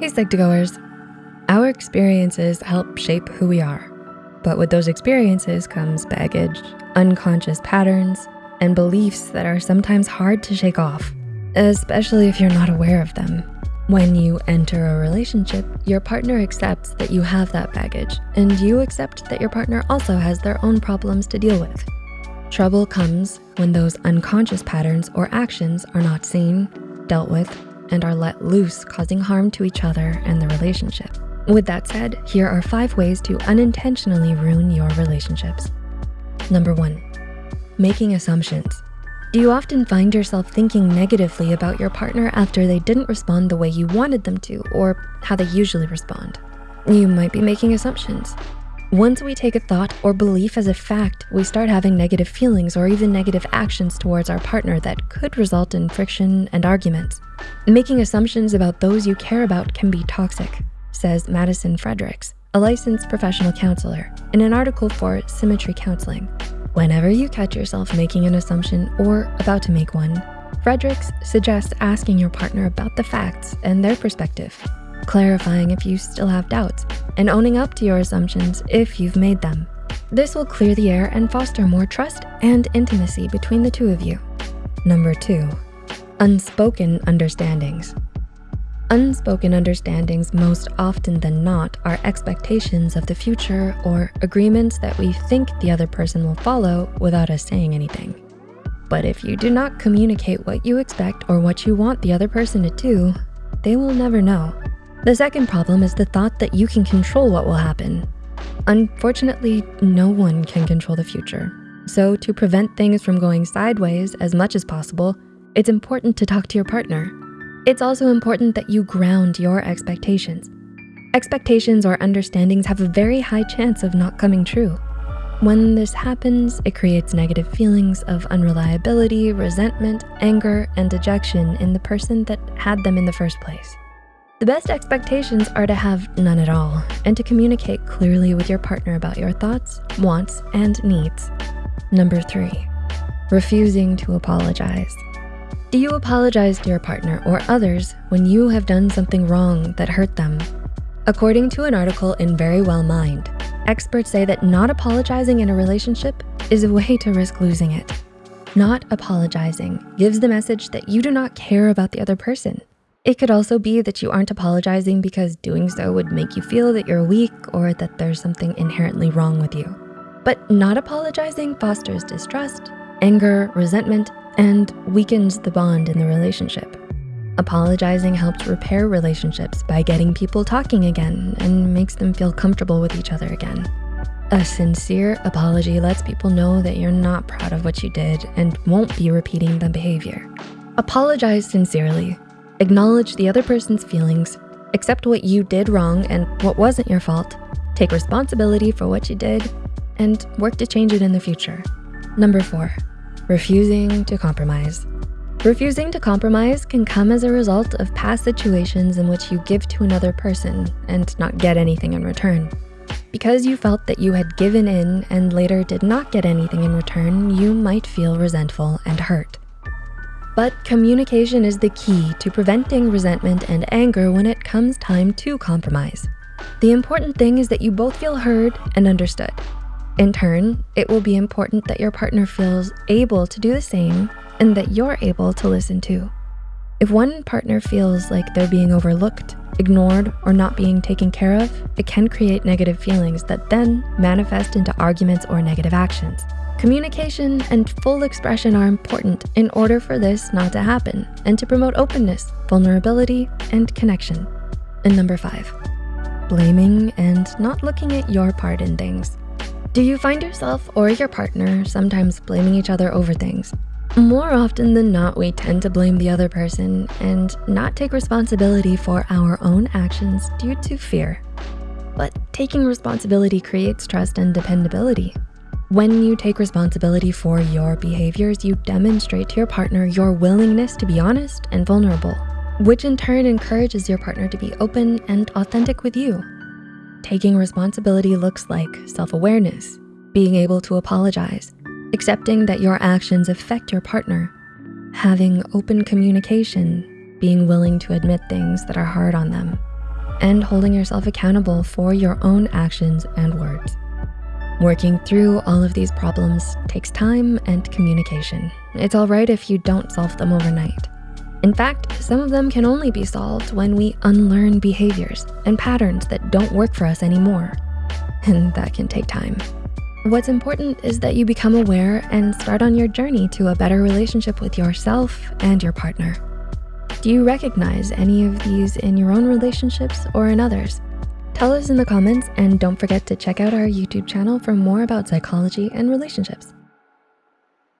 Hey Psych2Goers. Our experiences help shape who we are. But with those experiences comes baggage, unconscious patterns, and beliefs that are sometimes hard to shake off, especially if you're not aware of them. When you enter a relationship, your partner accepts that you have that baggage and you accept that your partner also has their own problems to deal with. Trouble comes when those unconscious patterns or actions are not seen, dealt with, and are let loose, causing harm to each other and the relationship. With that said, here are five ways to unintentionally ruin your relationships. Number one, making assumptions. Do you often find yourself thinking negatively about your partner after they didn't respond the way you wanted them to or how they usually respond? You might be making assumptions. Once we take a thought or belief as a fact, we start having negative feelings or even negative actions towards our partner that could result in friction and arguments. Making assumptions about those you care about can be toxic, says Madison Fredericks, a licensed professional counselor, in an article for Symmetry Counseling. Whenever you catch yourself making an assumption or about to make one, Fredericks suggests asking your partner about the facts and their perspective clarifying if you still have doubts, and owning up to your assumptions if you've made them. This will clear the air and foster more trust and intimacy between the two of you. Number two, unspoken understandings. Unspoken understandings most often than not are expectations of the future or agreements that we think the other person will follow without us saying anything. But if you do not communicate what you expect or what you want the other person to do, they will never know. The second problem is the thought that you can control what will happen. Unfortunately, no one can control the future. So to prevent things from going sideways as much as possible, it's important to talk to your partner. It's also important that you ground your expectations. Expectations or understandings have a very high chance of not coming true. When this happens, it creates negative feelings of unreliability, resentment, anger, and dejection in the person that had them in the first place. The best expectations are to have none at all and to communicate clearly with your partner about your thoughts, wants, and needs. Number three, refusing to apologize. Do you apologize to your partner or others when you have done something wrong that hurt them? According to an article in Verywell Mind, experts say that not apologizing in a relationship is a way to risk losing it. Not apologizing gives the message that you do not care about the other person it could also be that you aren't apologizing because doing so would make you feel that you're weak or that there's something inherently wrong with you. But not apologizing fosters distrust, anger, resentment, and weakens the bond in the relationship. Apologizing helps repair relationships by getting people talking again and makes them feel comfortable with each other again. A sincere apology lets people know that you're not proud of what you did and won't be repeating the behavior. Apologize sincerely Acknowledge the other person's feelings, accept what you did wrong and what wasn't your fault, take responsibility for what you did, and work to change it in the future. Number four, refusing to compromise. Refusing to compromise can come as a result of past situations in which you give to another person and not get anything in return. Because you felt that you had given in and later did not get anything in return, you might feel resentful and hurt. But communication is the key to preventing resentment and anger when it comes time to compromise. The important thing is that you both feel heard and understood. In turn, it will be important that your partner feels able to do the same and that you're able to listen too. If one partner feels like they're being overlooked, ignored, or not being taken care of, it can create negative feelings that then manifest into arguments or negative actions. Communication and full expression are important in order for this not to happen and to promote openness, vulnerability, and connection. And number five, blaming and not looking at your part in things. Do you find yourself or your partner sometimes blaming each other over things? More often than not, we tend to blame the other person and not take responsibility for our own actions due to fear. But taking responsibility creates trust and dependability, when you take responsibility for your behaviors, you demonstrate to your partner your willingness to be honest and vulnerable, which in turn encourages your partner to be open and authentic with you. Taking responsibility looks like self-awareness, being able to apologize, accepting that your actions affect your partner, having open communication, being willing to admit things that are hard on them, and holding yourself accountable for your own actions and words. Working through all of these problems takes time and communication. It's all right if you don't solve them overnight. In fact, some of them can only be solved when we unlearn behaviors and patterns that don't work for us anymore. And that can take time. What's important is that you become aware and start on your journey to a better relationship with yourself and your partner. Do you recognize any of these in your own relationships or in others? Tell us in the comments and don't forget to check out our YouTube channel for more about psychology and relationships.